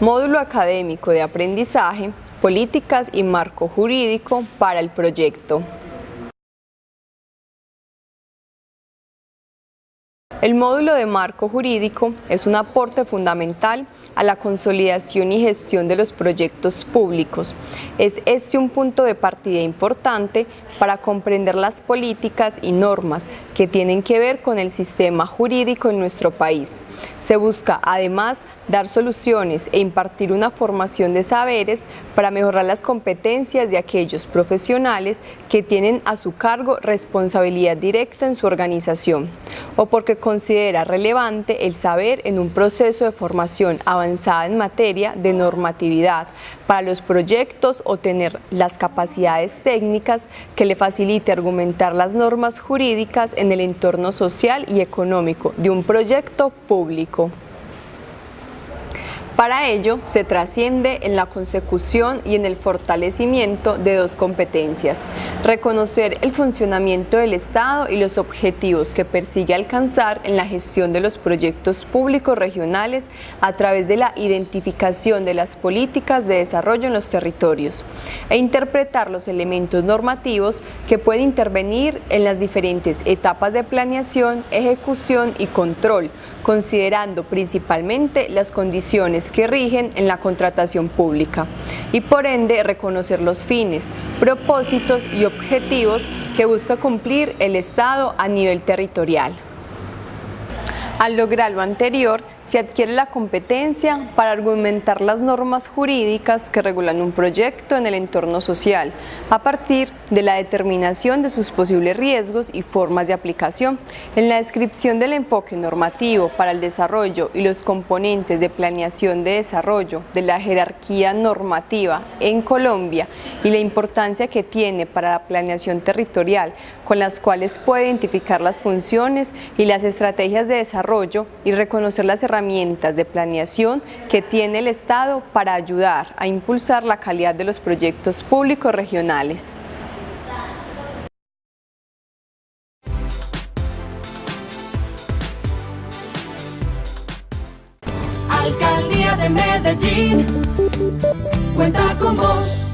módulo académico de aprendizaje, políticas y marco jurídico para el proyecto. El módulo de marco jurídico es un aporte fundamental a la consolidación y gestión de los proyectos públicos. Es este un punto de partida importante para comprender las políticas y normas que tienen que ver con el sistema jurídico en nuestro país. Se busca además dar soluciones e impartir una formación de saberes para mejorar las competencias de aquellos profesionales que tienen a su cargo responsabilidad directa en su organización o porque considera relevante el saber en un proceso de formación avanzada en materia de normatividad para los proyectos o tener las capacidades técnicas que le facilite argumentar las normas jurídicas en el entorno social y económico de un proyecto público. Para ello, se trasciende en la consecución y en el fortalecimiento de dos competencias, reconocer el funcionamiento del Estado y los objetivos que persigue alcanzar en la gestión de los proyectos públicos regionales a través de la identificación de las políticas de desarrollo en los territorios e interpretar los elementos normativos que pueden intervenir en las diferentes etapas de planeación, ejecución y control, considerando principalmente las condiciones que rigen en la contratación pública y por ende reconocer los fines, propósitos y objetivos que busca cumplir el Estado a nivel territorial. Al lograr lo anterior, se adquiere la competencia para argumentar las normas jurídicas que regulan un proyecto en el entorno social, a partir de la determinación de sus posibles riesgos y formas de aplicación. En la descripción del enfoque normativo para el desarrollo y los componentes de planeación de desarrollo de la jerarquía normativa en Colombia y la importancia que tiene para la planeación territorial, con las cuales puede identificar las funciones y las estrategias de desarrollo y reconocer las herramientas herramientas de planeación que tiene el Estado para ayudar a impulsar la calidad de los proyectos públicos regionales. Alcaldía de Medellín, cuenta con vos.